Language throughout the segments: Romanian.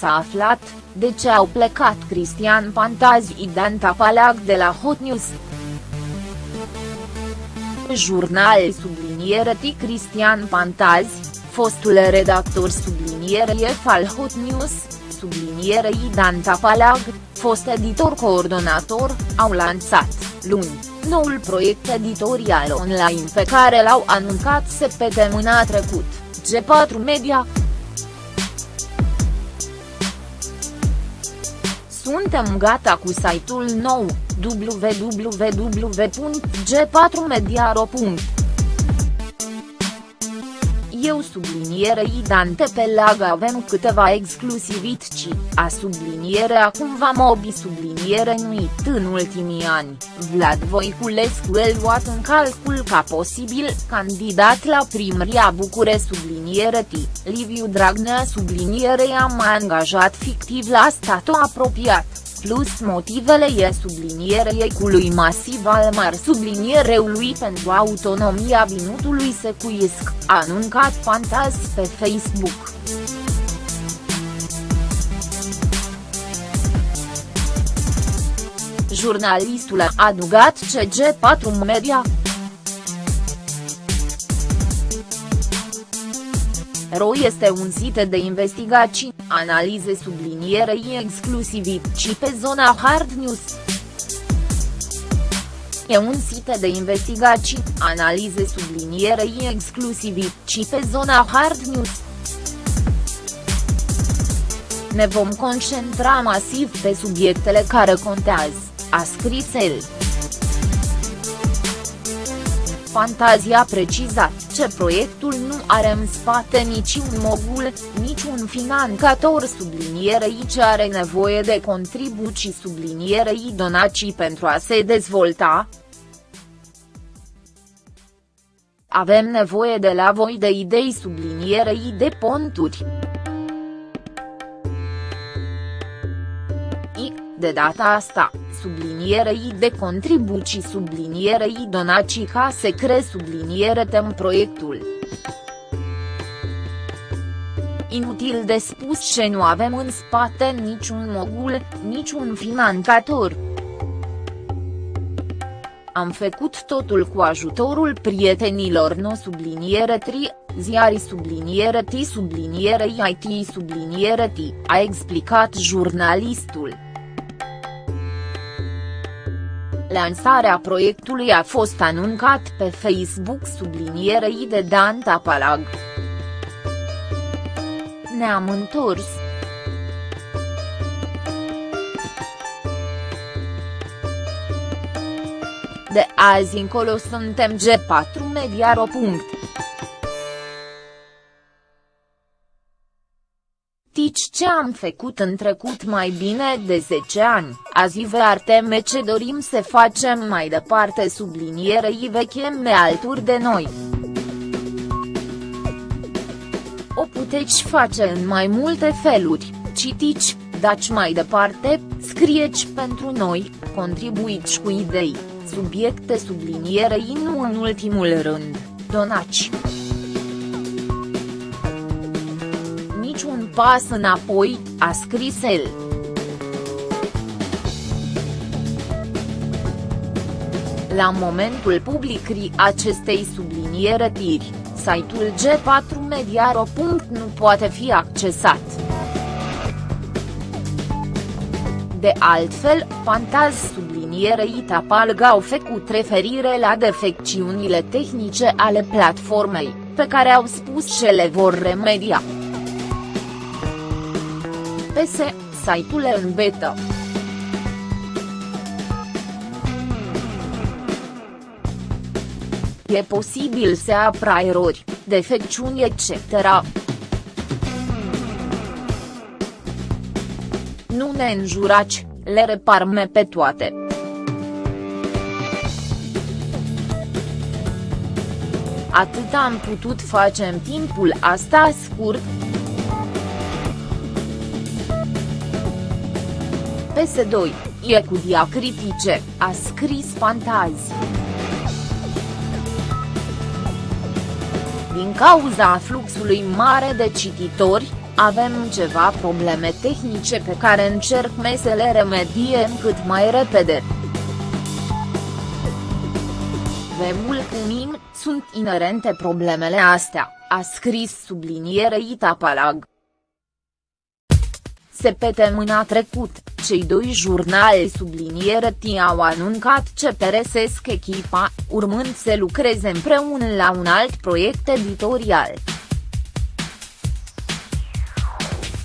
S-a aflat, de ce au plecat Cristian Pantazi și Dan Tapalac de la Hot News. Jurnal subliniere T. Cristian Pantazi, fostul redactor subliniere F al Hot News, subliniere Dan Tapalag, fost editor coordonator, au lansat, luni, noul proiect editorial online pe care l-au anuncat săptămâna trecut, G4 Media. Suntem gata cu site-ul nou, www.g4media.ro eu sublinierei Dante pe lag avem câteva exclusivici, a subliniere acum va mobi subliniere nuit în ultimii ani, Vlad Voiculescu el luat în calcul ca posibil candidat la primăria Bucure subliniere T, Liviu Dragnea subliniere am angajat fictiv la statul apropiat plus motivele e sublinierei lui masiv al mar subliniereului pentru autonomia Vinutului Secuiesc, a anuncat Fantaz pe Facebook. Jurnalistul a adugat CG4 Media. RO este un sit de investigații, analize sublinierei exclusivici pe zona Hard News. E un sit de investigații, analize sublinierei exclusivici pe zona Hard News. Ne vom concentra masiv pe subiectele care contează, a scris el. Fantazia precizat ce proiectul nu are în spate niciun mogul, niciun finanțator sublinierei ce are nevoie de contribuții sublinierei donații pentru a se dezvolta. Avem nevoie de la voi de idei sublinierei de ponturi. De data asta, sublinierei de contribuții sublinierei donații ca se cre subliniere tem proiectul. Inutil de spus ce nu avem în spate niciun mogul, niciun finanțator. Am făcut totul cu ajutorul prietenilor no subliniere tri, ziari subliniere T subliniere IT subliniere T, a explicat jurnalistul. Lansarea proiectului a fost anuncat pe Facebook sublinierei de Dan Tapalag. Ne-am întors. De azi încolo suntem G4 Mediaro. Ce am făcut în trecut mai bine de 10 ani, azi vă arteme ce dorim să facem mai departe sublinierei vecheme alături de noi. O puteți face în mai multe feluri, citici, daci mai departe, scrieți pentru noi, contribuiți cu idei, subiecte sublinierei nu în ultimul rând, donaci. Pas înapoi, a scris el. La momentul publicării acestei subliniere tiri, site-ul g4mediaro. nu poate fi accesat. De altfel, Fantaz sublinierei Tapalga au făcut referire la defecțiunile tehnice ale platformei, pe care au spus ce le vor remedia. PS, site-ul în beta. E posibil să apra erori, defecțiuni etc. Nu ne înjurați, le reparme pe toate. Atât am putut face în timpul asta scurt, PS2, e cu diacritice, a scris Fantazi. Din cauza fluxului mare de cititori, avem ceva probleme tehnice pe care încerc să le remediem cât mai repede. Vemul cu sunt inerente problemele astea, a scris sublinierei Tapalag. Săptămâna trecut, cei doi jurnali subliniere au anuncat ce peresesc echipa, urmând să lucreze împreună la un alt proiect editorial.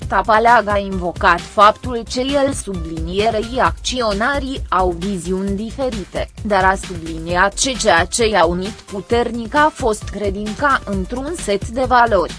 Tapalag a invocat faptul că el sublinierei acționarii au viziuni diferite, dar a subliniat că ceea ce i-a unit puternic a fost credința într-un set de valori.